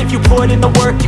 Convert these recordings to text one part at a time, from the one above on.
if you put in the work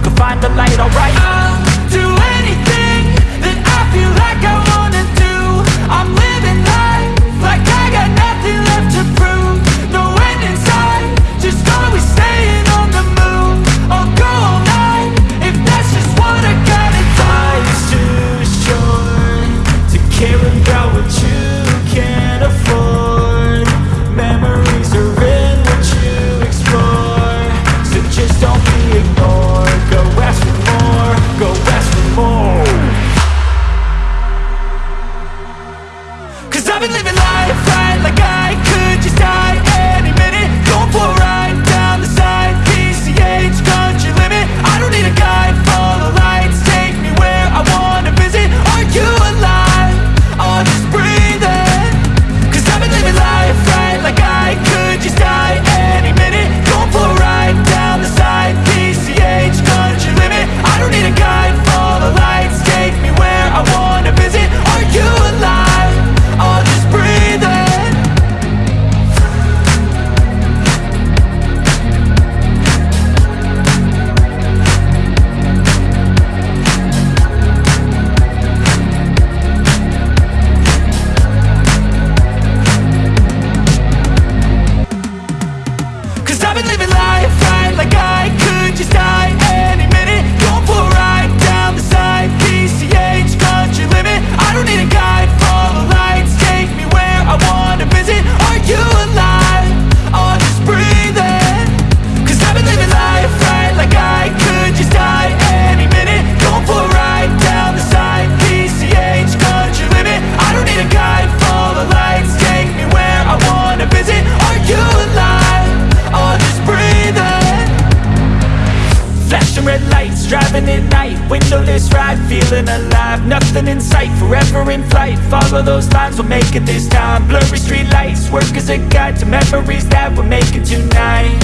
this ride, feeling alive. Nothing in sight, forever in flight. Follow those lines, we'll make it this time. Blurry street lights, work as a guide To memories that we're making tonight.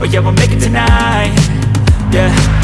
Oh yeah, we'll make it tonight. Yeah.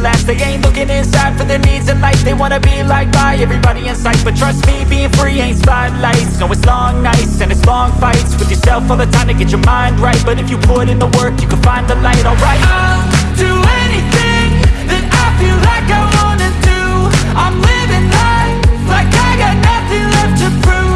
last They ain't looking inside for their needs in life. They wanna be like by everybody in sight. But trust me, being free ain't spotlights. No, it's long nights and it's long fights With yourself all the time to get your mind right. But if you put in the work, you can find the light, alright? I'll do anything that I feel like I wanna do. I'm living life like I got nothing left to prove.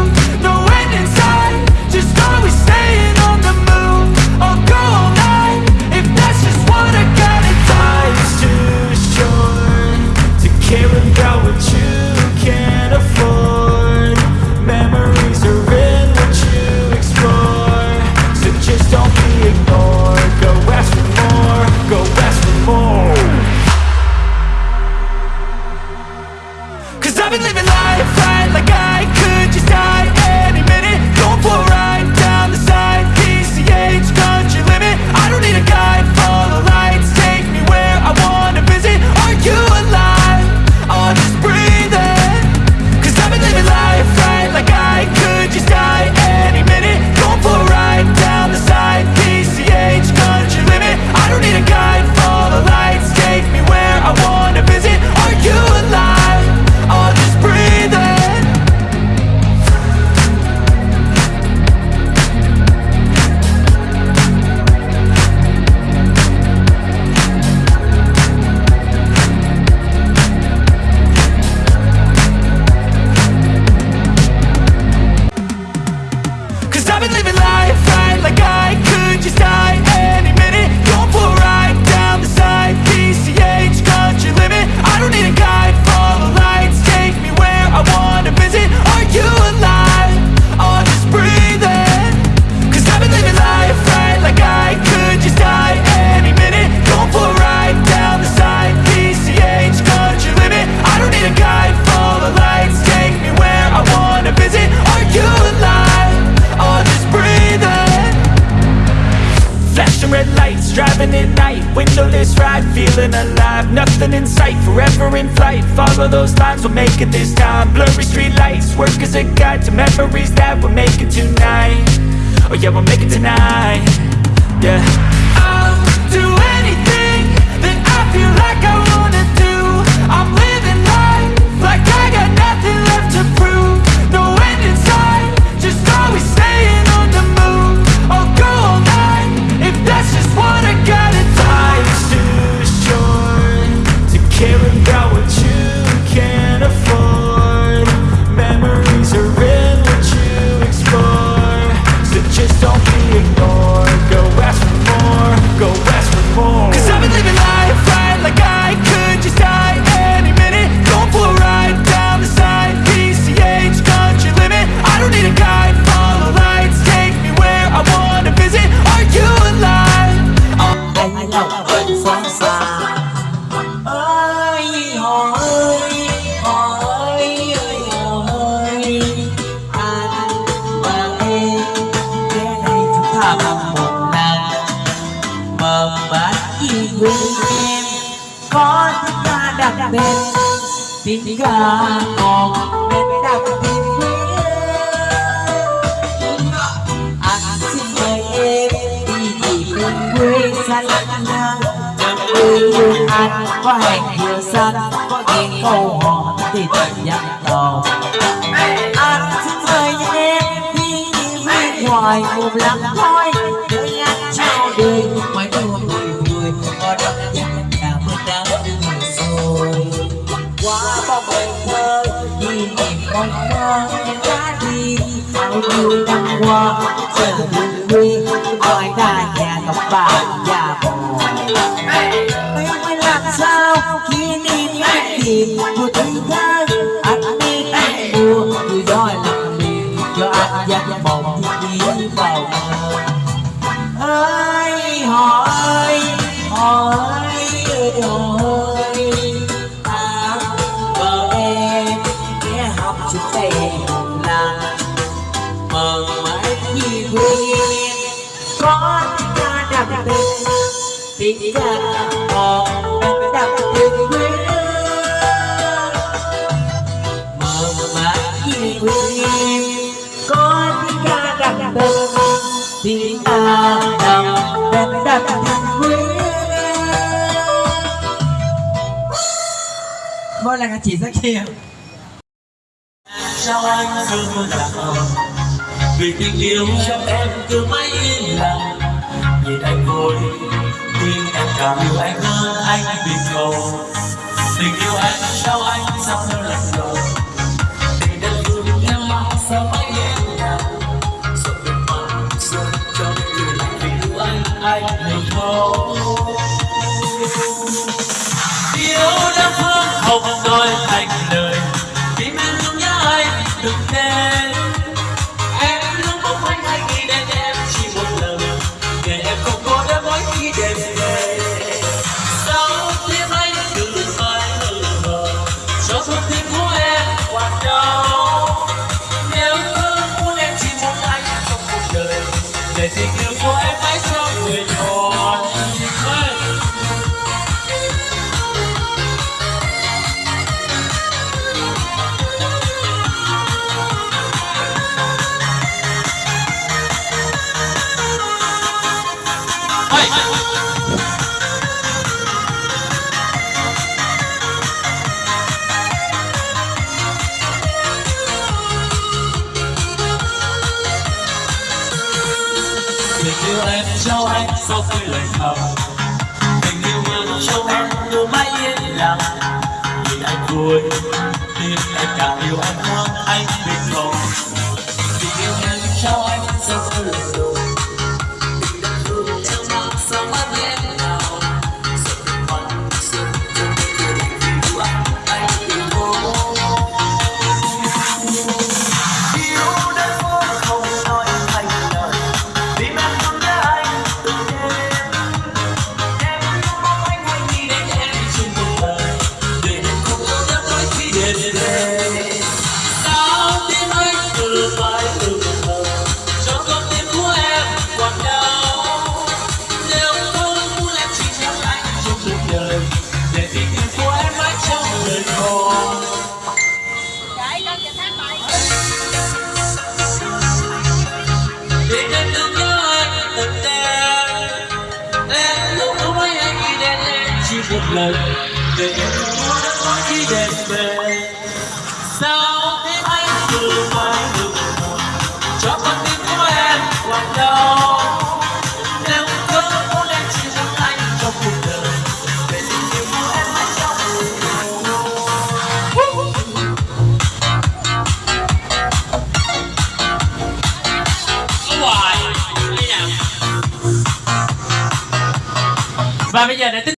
Jerry ngoài cả nhà ngọc bà nhà bồ. Em mới làm sao? Khi đi tìm một thứ khác chính ra họ đặt tình quê mờ mạc như quê em có đi ca đặt tâm thì ta đầm đặt đặt tình quê mỗi lần chỉ rất nhiều sao anh không đặt vì tình yêu trong em cứ mãi yên lặng, nhìn anh vui càng yêu anh hơn anh bình cầu. Tình yêu anh trao anh sao hơn lần đầu tình đất thương em mong sao mãi nhẹ nhàng. Giọt nước mắt rơi trong người lạnh tình yêu anh anh bình cầu yêu đã phương hồng đôi thành lời vì bên nhớ anh từng đêm. Rồi, bây giờ để tính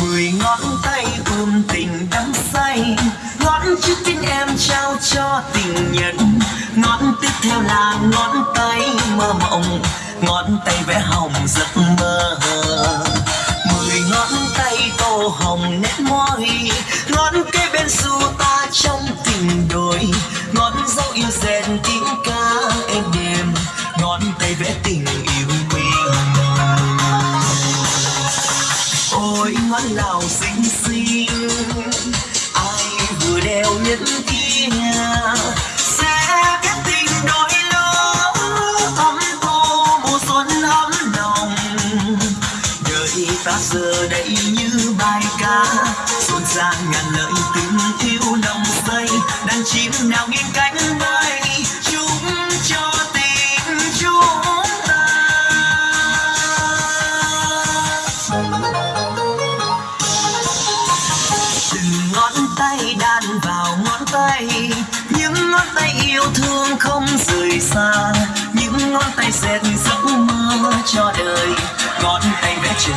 mười ngón tay ôm tình đắm say, ngón trước tin em trao cho tình nhân. Ngón tiếp theo là ngón tay mơ mộng, ngón tay vẽ hồng giấc mơ.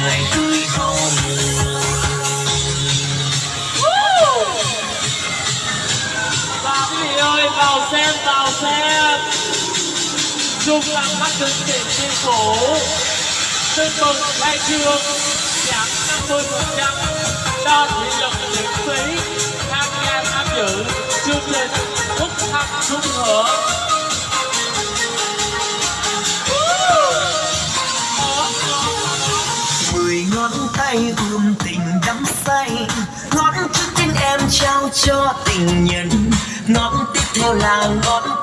người cười không? Ngừng và quý vị ơi, vào mắt đứng trên trên phố tương mừng khai trương giảm 50 phần trăm. Cho thị lực miễn phí tham gia tham dự chương trình hút thăm chung cho tình nhân. Ngón tiếp theo là ngón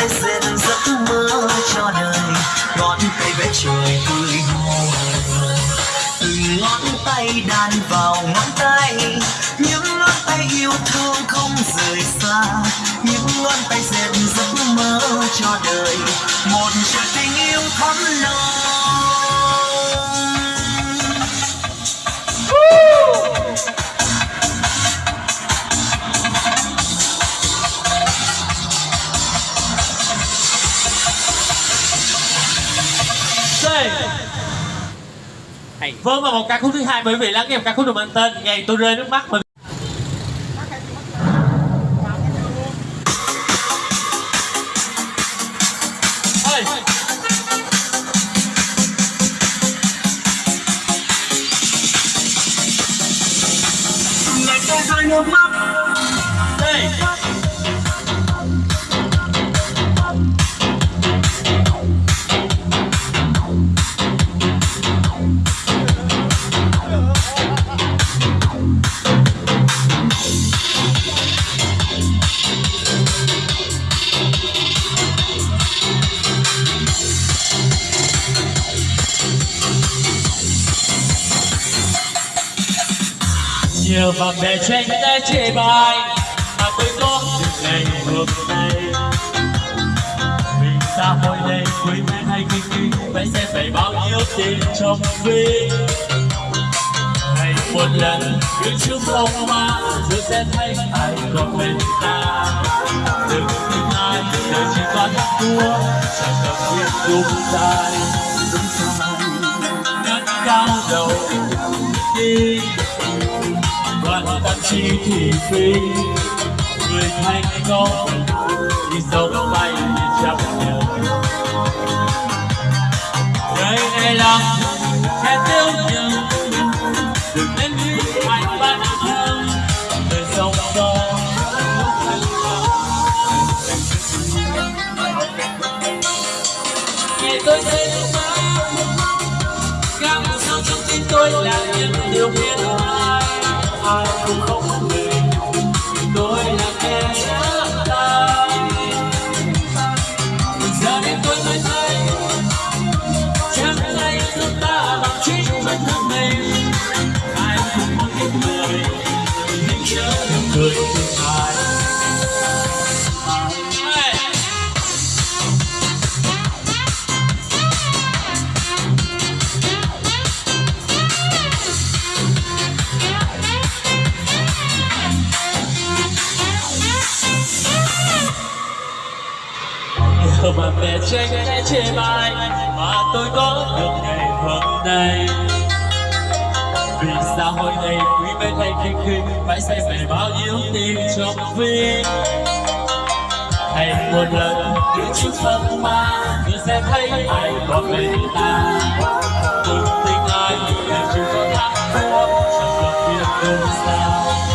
tay dệt giấc mơ cho đời. Ngón tay vẽ trời tươi hồn, từng ngón tay đàn vào ngón tay. Vâng và một ca khúc thứ hai mời quý vị lắng nghe một ca khúc được mang tên Ngày tôi rơi nước mắt. Về tranh đã chê bai Mà tôi có những ngày hôm nay. Mình xa hội đây quý mến hay kinh kinh Phải sẽ phải bao nhiêu tiền trong ví ngày một lần, cứ trước phong ma Rồi sẽ thấy ai còn bên ta. Đừng tin ai, đời chỉ toàn thua, Chẳng cần biết đúng sai. Đúng sai Ngất cao đầu, đi. Đoạn tâm trí thì phi. Người thành công Đi sâu bay đi chấp nhận đây này là sẽ tiêu nhường Đừng nên nghĩ mạnh bản thương Đời sống đó Ngày tôi thấy Nhiều bạn bè tranh sẽ chê bai, Mà tôi có được ngày hôm nay. Vì xã hội này quý mến hay kinh khinh Phải xem về bao nhiêu tim trong vi? Hay một lần cứ chút giấc ma Cứ sẽ thấy ai còn bên ta. Từng tình ai để chỉ có thắng thua Chẳng cần biết đâu sao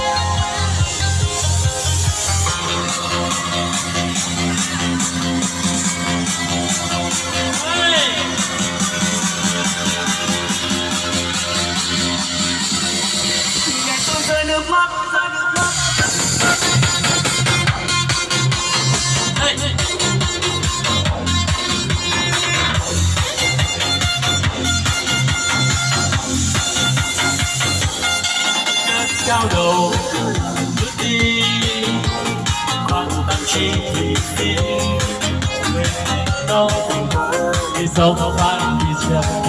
đau đầu. Bước đi. Bằng tâm chi thì đi người đau tình cô đi sâu vào ban đi xem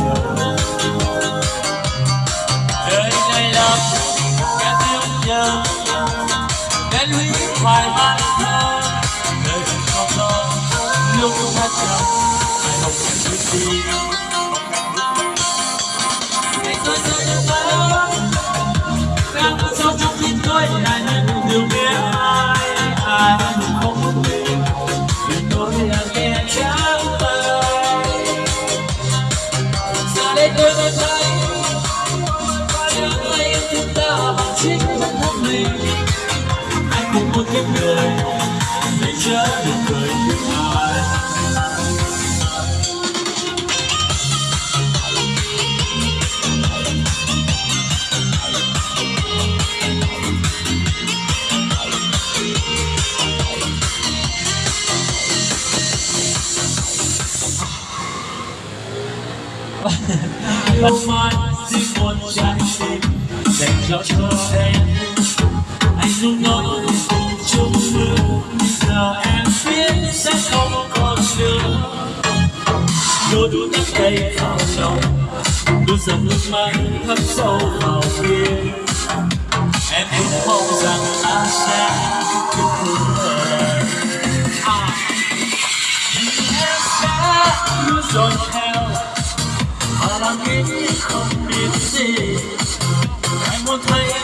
không mai xin một trái tim. Dành cho cho em. Anh luôn nói cùng chung mưa giờ em biết sẽ không còn nữa. Đôi đôi nắm tay vào lòng. Đôi giọt nước mắt thấm sâu vào tim. Em cũng mong rằng ta sẽ được thương em à. em sẽ luôn dõi theo nghĩ không biết gì anh muốn thấy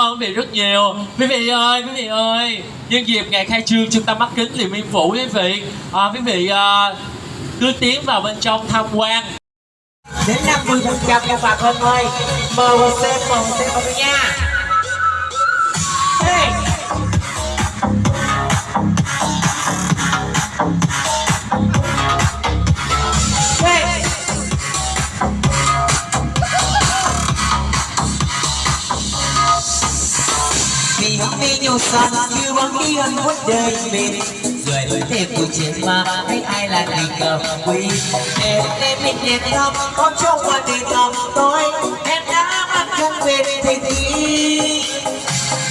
ơn quý vị rất nhiều. Quý vị ơi quý vị ơi nhân dịp ngày khai trương trung tâm mắt kính Điện Biên Phủ quý vị à, quý vị à, cứ tiến vào bên trong tham quan. Đến 50 phần trăm các bà con ơi mời xem mời xem nha. Chuyên muốn đời mình rồi đôi thêm tuổi trẻ mà thấy ai là tình cờ quý em em mình đẹp lắm có trong qua tình lòng tôi. Em đã mang thân về thầy tí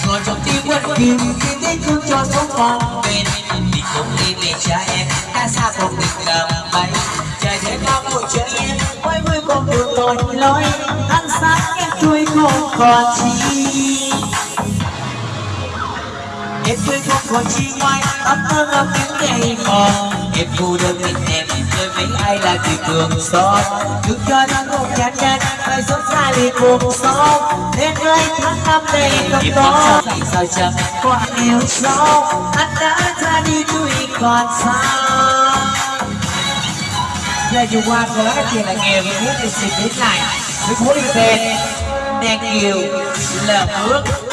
còn trong tim quân kìm khi thấy thương cho sống còn bên mình không đi về cha em. Ta xa không được cầm bay trời thế bao của trời em quay vui con đường tội lỗi ăn sáng em tôi không còn chi. Em quên không còn chi ngoài Ấm thơ ngâm tiếng ngày mòn. Em phụ đơn tình em Rồi mấy ai là người thường xót Đừng cho nó một chán chán Phải sống xa liền cuộc sống Nên ơi tháng năm đây không có Vì sao chẳng có anh yêu sâu Anh đã ra đi tôi còn sao Là dù qua có cái tiền là nghèo Vì muốn được xin đến lại. Với muốn đi tên Đen kiều là bước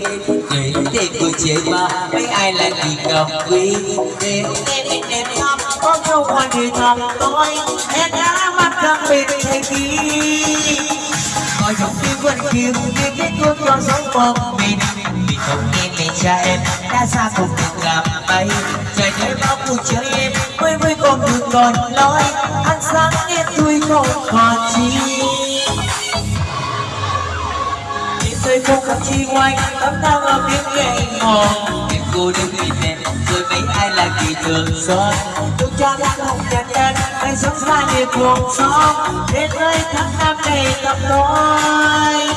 chơi người Để để cười chế ba mấy ai lại vì gặp quý? Để em em em thăm có nhau ngoài thì thầm tôi hết đã mắt căng bên thành kỳ có giọng tim vẫn kìm Vì kết thương cho sống một mình Vì không nghe mẹ cha em, đã xa cùng được gặp bay Trời nơi bao cuộc chơi em Mới mới còn được còn nói Ăn sáng em vui không còn chi rơi không khắp chi ngoài tấm thang ở tiếng nhẹ hòn em cô đơn vì em rồi mấy ai là kỳ thường. Xót tôi cho đã không nhàn nhạt anh sống xa như cuộc sống đến nơi tháng năm này gặp tôi.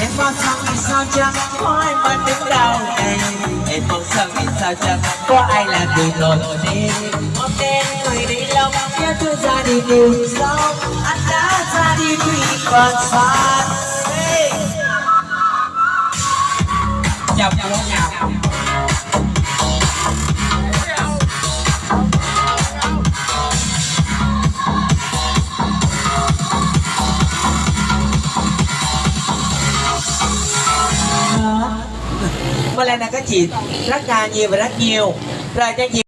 Em mong rằng vì sao chẳng có ai mà đứng đầu này. Em mong rằng vì sao chẳng có ai là người nổi tiếng. hôm đen người đi lòng nhớ tôi ra đi đường sống anh đã ra đi vì còn xa chào cô nào Một lần này các chị rất là nhiều và rất nhiều. Rồi cho chị.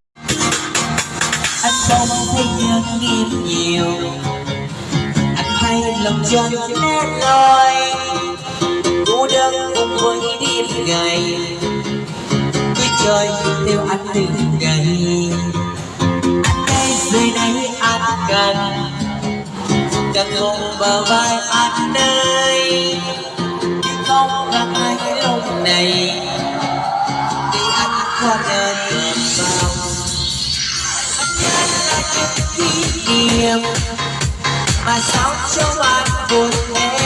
Anh không thấy nhân nghiêm nhiều. Anh thấy lòng chân nét loi cô đơn cùng với đi ngày cứ chơi theo anh từng ngày anh đây dưới đây anh cần cần cùng bờ vai anh đây nhưng không gặp ai lúc này. Thì anh qua đời vào anh nhớ là những kỷ niệm. Mà sao cho anh buồn em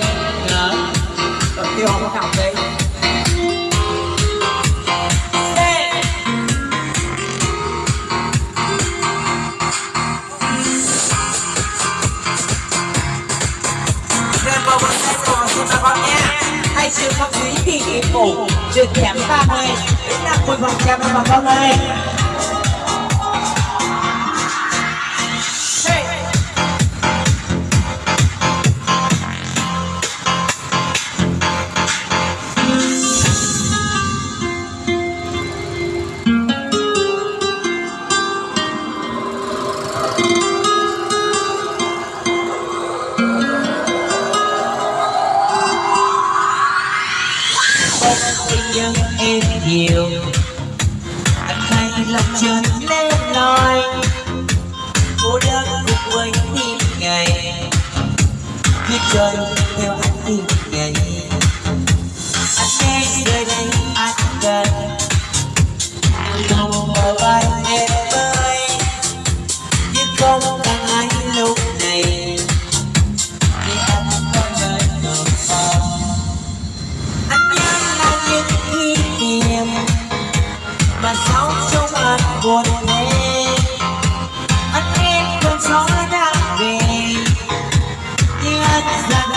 cũng tiền nữa rồi tiêu không có học đi hai còn xin bà con không quý kỳ kỳ phủ Trường giảm 30 đến 50 phần trăm bà con ơi nhưng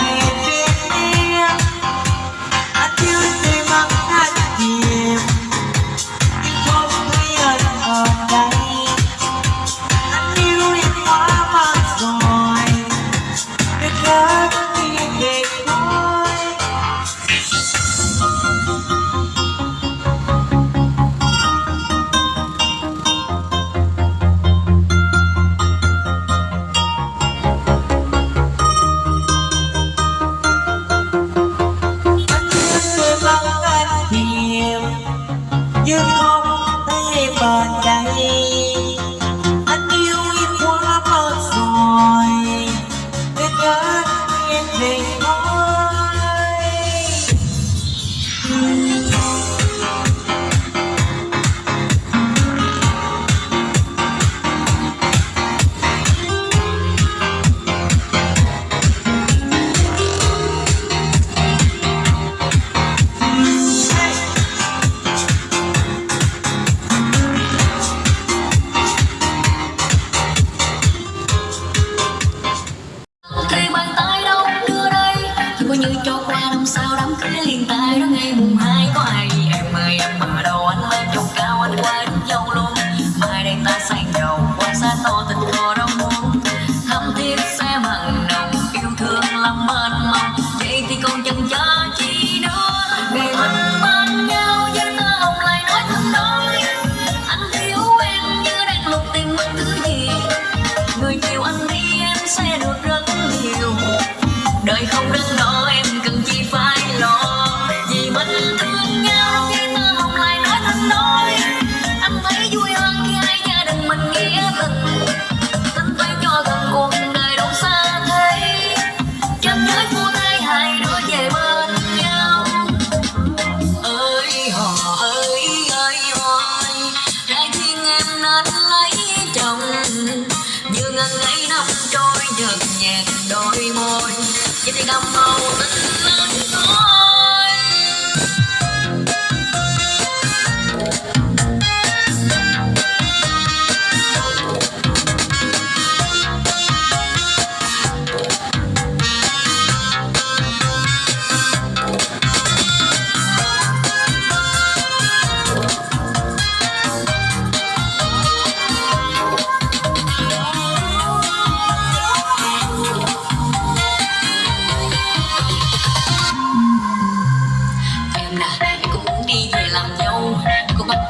xa xa quan sát ô tình thôi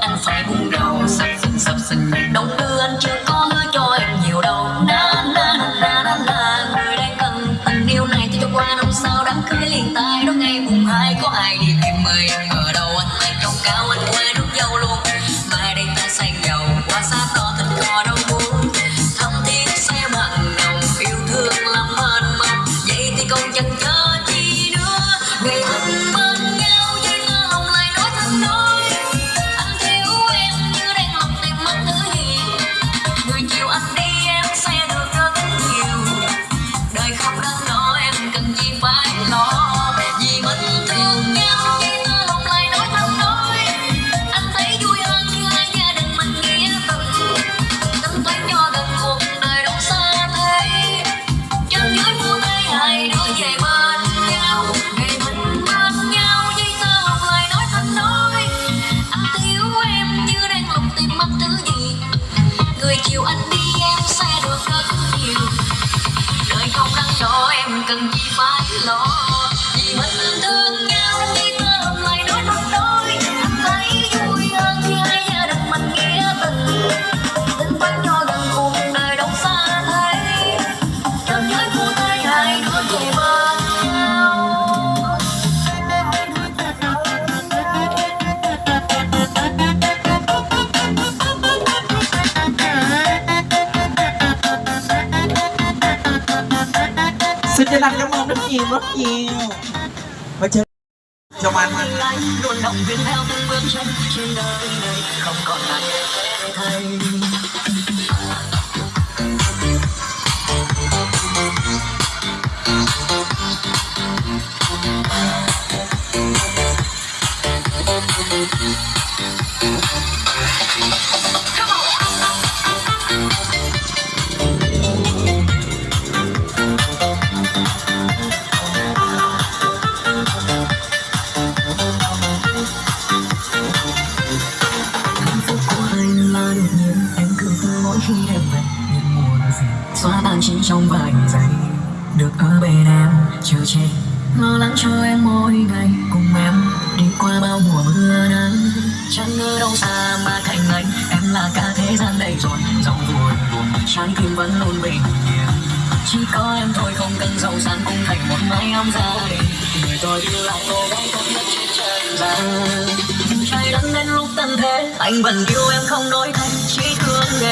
anh phải buông đầu sập sình sập sình đống nhiều rất nhiều mà chơi cho anh anh luôn động viên theo từng bước chân trên đời này, không còn là thay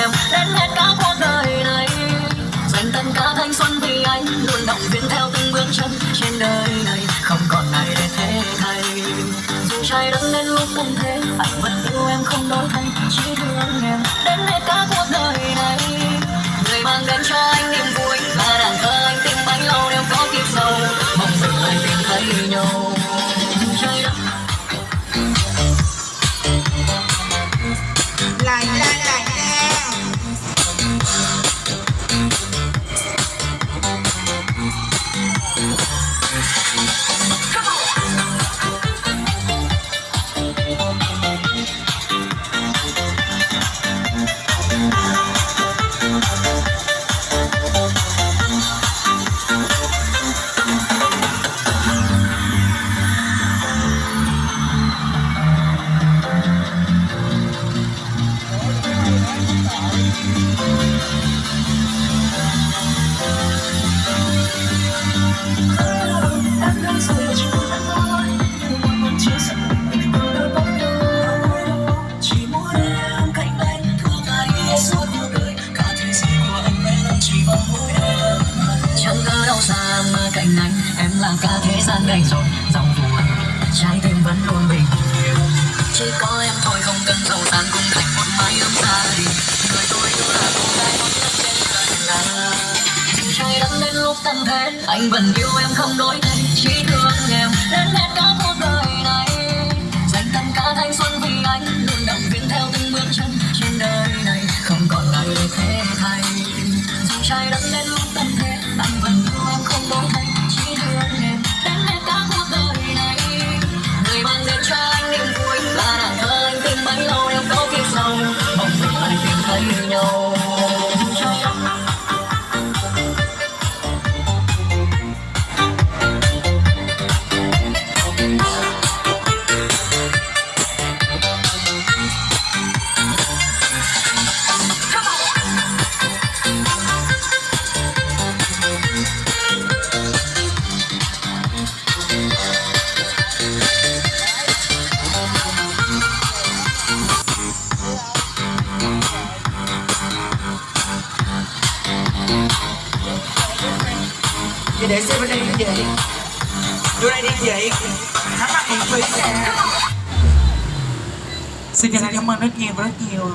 em. Đến hết cả cuộc đời này, dành tận cả thanh xuân vì anh. Luôn động viên theo từng bước chân trên đời này. Không còn ai để thế thay dù trái đất lên lúc cũng thế anh vẫn yêu em không đổi thay chỉ thương em. Đến hết cả cuộc đời này, người mang đến cho anh niềm Chỉ có em thôi, không cần giàu sang cùng thành một mái ấm gia đình. Người tôi yêu là cô gái tốt nhất trên đời là trời đất đến lúc tan thế, anh vẫn yêu em không đổi thay chỉ thương em, đến hết cả cuộc đời này. Dành tất cả thanh xuân vì anh, luôn động viên theo từng bước chân trên đời này. Không còn ai để thế thay dù trời đất Xin chân thành cảm ơn rất nhiều và rất nhiều.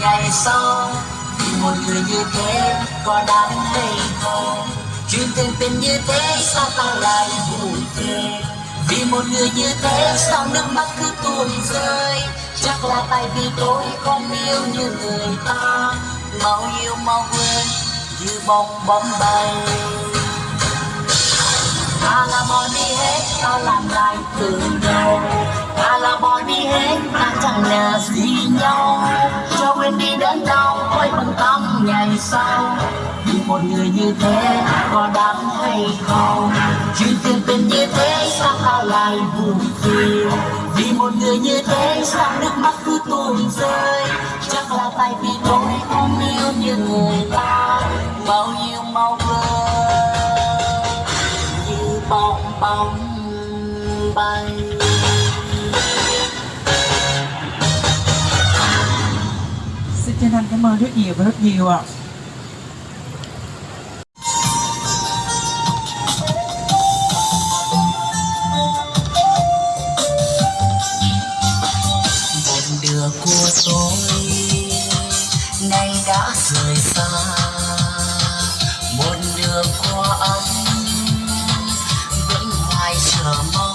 Ngày sau vì một người như thế có đáng hay không chuyện tình tình như thế sao ta lại buồn thế vì một người như thế sao nước mắt cứ tuôn rơi? Chắc là tại vì tôi không yêu như người ta. Mau yêu mau quên như bóng bóng bay ta là bỏ đi hết ta làm lại từ đầu. Ta là bỏ đi hết, ta chẳng là gì nhau. Cho quên đi đớn đau quay bằng tâm ngày sau. Vì một người như thế, có đáng hay không? Chuyện tình tình như thế, sao ta lại buồn phiền? Vì một người như thế, sao nước mắt cứ tuôn rơi? Chắc là tại vì tôi không yêu như người ta. Bao nhiêu mau vơi. Bóng bay. Xin chân thành cảm ơn rất nhiều và rất nhiều ạ. Một đứa của tôi nay đã rời xa. Một của anh vẫn hoài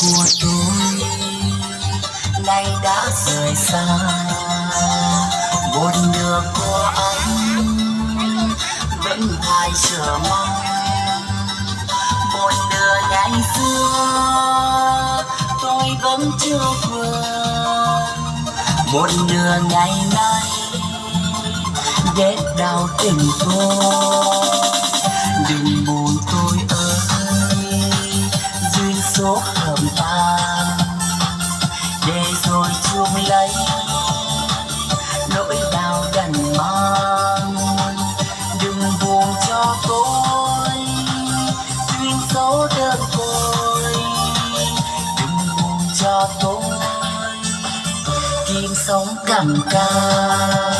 của tôi. Nay đã rời xa, một nửa của anh vẫn hoài chờ mong. Một nửa ngày xưa, tôi vẫn chưa quên. Một nửa ngày nay ghét đau tình tôi đừng buồn tôi ơi duyên số lấy nỗi đau gần mang, đừng buồn cho tôi. Duyên số đơn côi, đừng buồn cho tôi. Kim sống cầm cao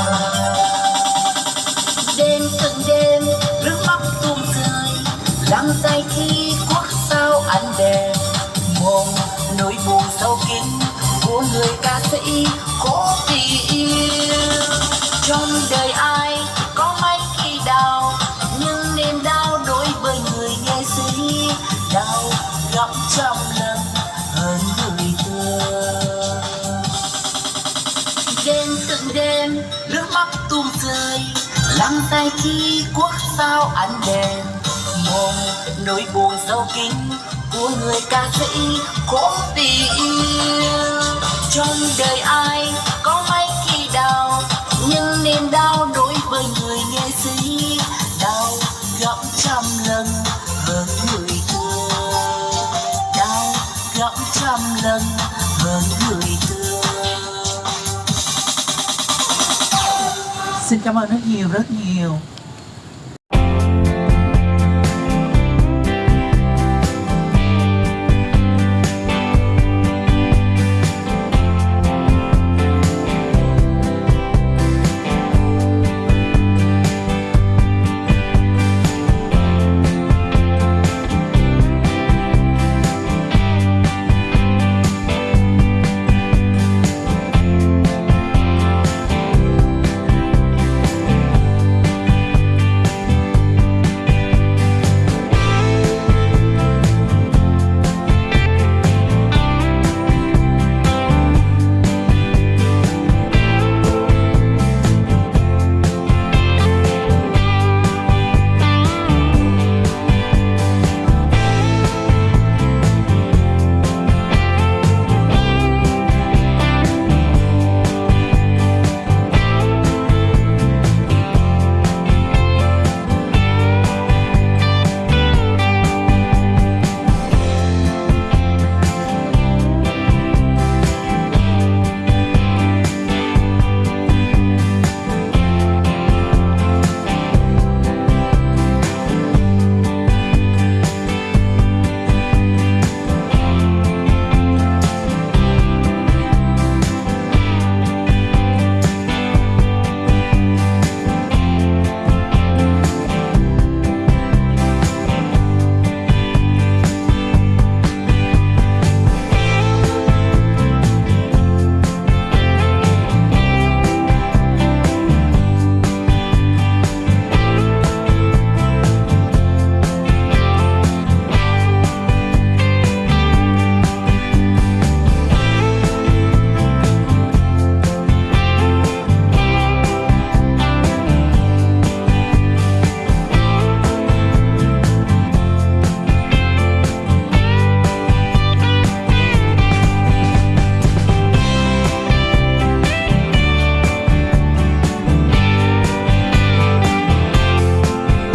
đêm, nước mắt tuôn rơi. Lắng tay khi quốc sao ánh đèn. Mong nỗi buồn sâu kín của người ca sĩ cố vì yêu. Trong đời ai có mấy khi đau, nhưng niềm đau đối với người nghệ sĩ đau gấp trăm lần. Xin cảm ơn rất nhiều, rất nhiều.